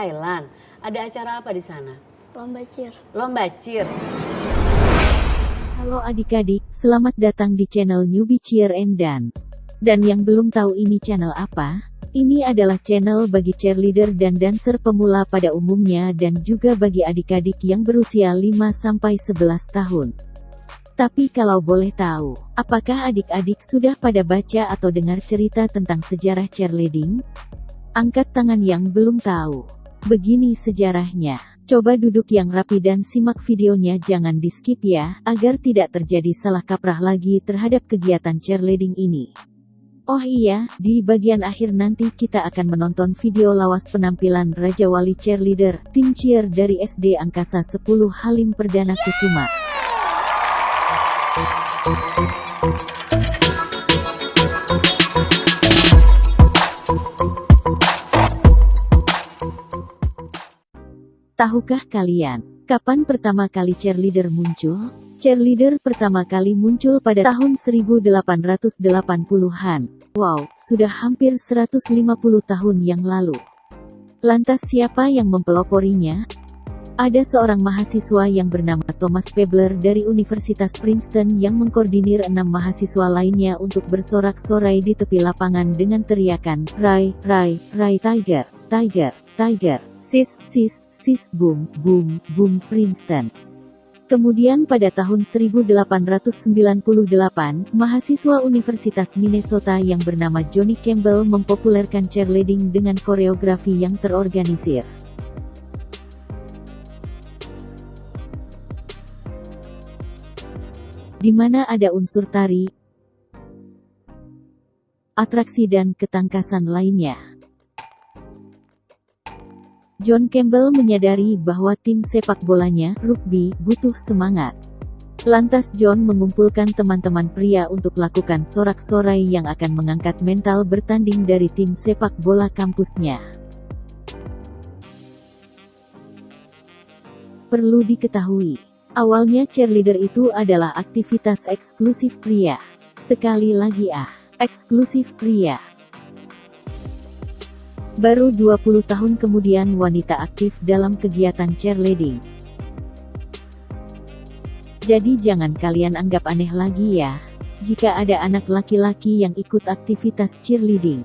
Thailand. Ada acara apa di sana? Lomba cheers. Lomba cheers. Halo adik-adik, selamat datang di channel Newbie Cheer and Dance. Dan yang belum tahu ini channel apa? Ini adalah channel bagi cheerleader dan dancer pemula pada umumnya dan juga bagi adik-adik yang berusia 5-11 tahun. Tapi kalau boleh tahu, apakah adik-adik sudah pada baca atau dengar cerita tentang sejarah cheerleading? Angkat tangan yang belum tahu. Begini sejarahnya. Coba duduk yang rapi dan simak videonya jangan di skip ya, agar tidak terjadi salah kaprah lagi terhadap kegiatan cheerleading ini. Oh iya, di bagian akhir nanti kita akan menonton video lawas penampilan Raja Wali Cheerleader, tim cheer dari SD Angkasa 10 Halim Perdana Kusuma. Tahukah kalian, kapan pertama kali cheerleader muncul? Cheerleader pertama kali muncul pada tahun 1880-an. Wow, sudah hampir 150 tahun yang lalu. Lantas siapa yang mempeloporinya? Ada seorang mahasiswa yang bernama Thomas Pebler dari Universitas Princeton yang mengkoordinir enam mahasiswa lainnya untuk bersorak-sorai di tepi lapangan dengan teriakan, Rai, Rai, Rai Tiger, Tiger, Tiger, Sis, Sis, Sis, Boom, Boom, Boom, Princeton. Kemudian pada tahun 1898, mahasiswa Universitas Minnesota yang bernama Johnny Campbell mempopulerkan cheerleading dengan koreografi yang terorganisir. Di mana ada unsur tari, atraksi dan ketangkasan lainnya. John Campbell menyadari bahwa tim sepak bolanya, rugby, butuh semangat. Lantas John mengumpulkan teman-teman pria untuk lakukan sorak-sorai yang akan mengangkat mental bertanding dari tim sepak bola kampusnya. Perlu diketahui, awalnya cheerleader itu adalah aktivitas eksklusif pria. Sekali lagi ah, eksklusif pria. Baru 20 tahun kemudian wanita aktif dalam kegiatan cheerleading. Jadi jangan kalian anggap aneh lagi ya, jika ada anak laki-laki yang ikut aktivitas cheerleading.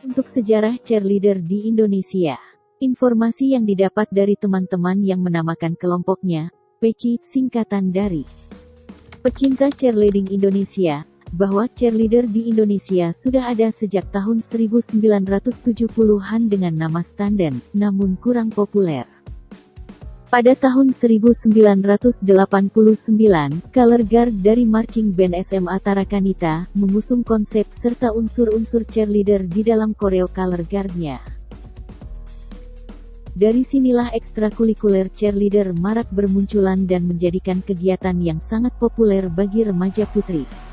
Untuk sejarah cheerleader di Indonesia, informasi yang didapat dari teman-teman yang menamakan kelompoknya, PECI, singkatan dari Pecinta Cheerleading Indonesia, bahwa cheerleader di Indonesia sudah ada sejak tahun 1970-an dengan nama Standen, namun kurang populer. Pada tahun 1989, Color Guard dari Marching Band SMA Tarakanita, mengusung konsep serta unsur-unsur cheerleader di dalam koreo Color Guard-nya. Dari sinilah ekstrakurikuler cheerleader marak bermunculan dan menjadikan kegiatan yang sangat populer bagi remaja putri.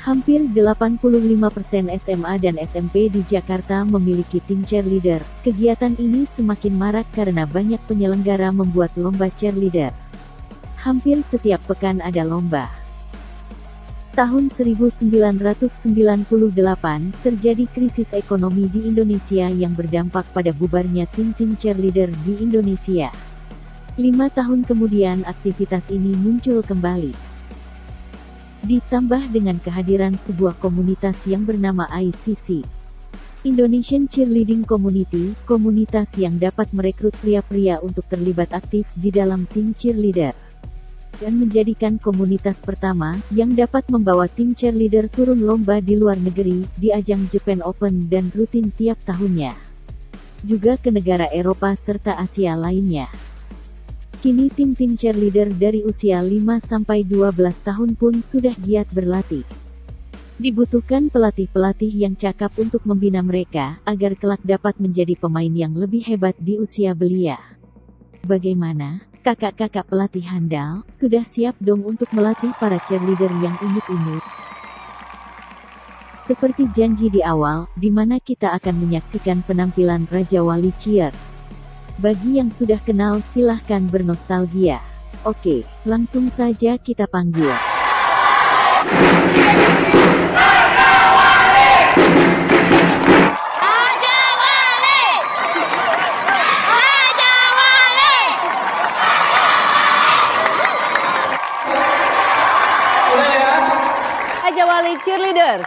Hampir 85% SMA dan SMP di Jakarta memiliki tim cheerleader. Kegiatan ini semakin marak karena banyak penyelenggara membuat lomba cheerleader. Hampir setiap pekan ada lomba. Tahun 1998, terjadi krisis ekonomi di Indonesia yang berdampak pada bubarnya tim-tim cheerleader di Indonesia. Lima tahun kemudian aktivitas ini muncul kembali. Ditambah dengan kehadiran sebuah komunitas yang bernama ICC. Indonesian Cheerleading Community, komunitas yang dapat merekrut pria-pria untuk terlibat aktif di dalam tim cheerleader. Dan menjadikan komunitas pertama, yang dapat membawa tim cheerleader turun lomba di luar negeri, di ajang Japan Open dan rutin tiap tahunnya. Juga ke negara Eropa serta Asia lainnya. Kini tim-tim cheerleader dari usia 5-12 tahun pun sudah giat berlatih. Dibutuhkan pelatih-pelatih yang cakap untuk membina mereka, agar kelak dapat menjadi pemain yang lebih hebat di usia belia. Bagaimana? Kakak-kakak pelatih handal, sudah siap dong untuk melatih para cheerleader yang imut-imut? Seperti janji di awal, di mana kita akan menyaksikan penampilan Raja Wali Cheer. Bagi yang sudah kenal silahkan bernostalgia. Oke, langsung saja kita panggil. Raja Wali ya? Cheerleader. Raja Wali Cheerleader.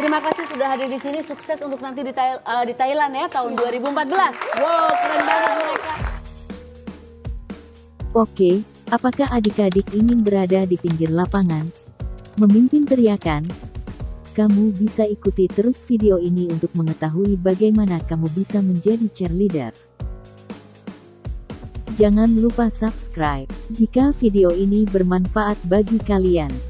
Terima kasih sudah hadir di sini. Sukses untuk nanti di, Thai- eh, di Thailand ya tahun 2014. Wow, keren banget mereka. Oke, apakah adik-adik ingin berada di pinggir lapangan? Memimpin teriakan? Kamu bisa ikuti terus video ini untuk mengetahui bagaimana kamu bisa menjadi cheerleader. Jangan lupa subscribe jika video ini bermanfaat bagi kalian.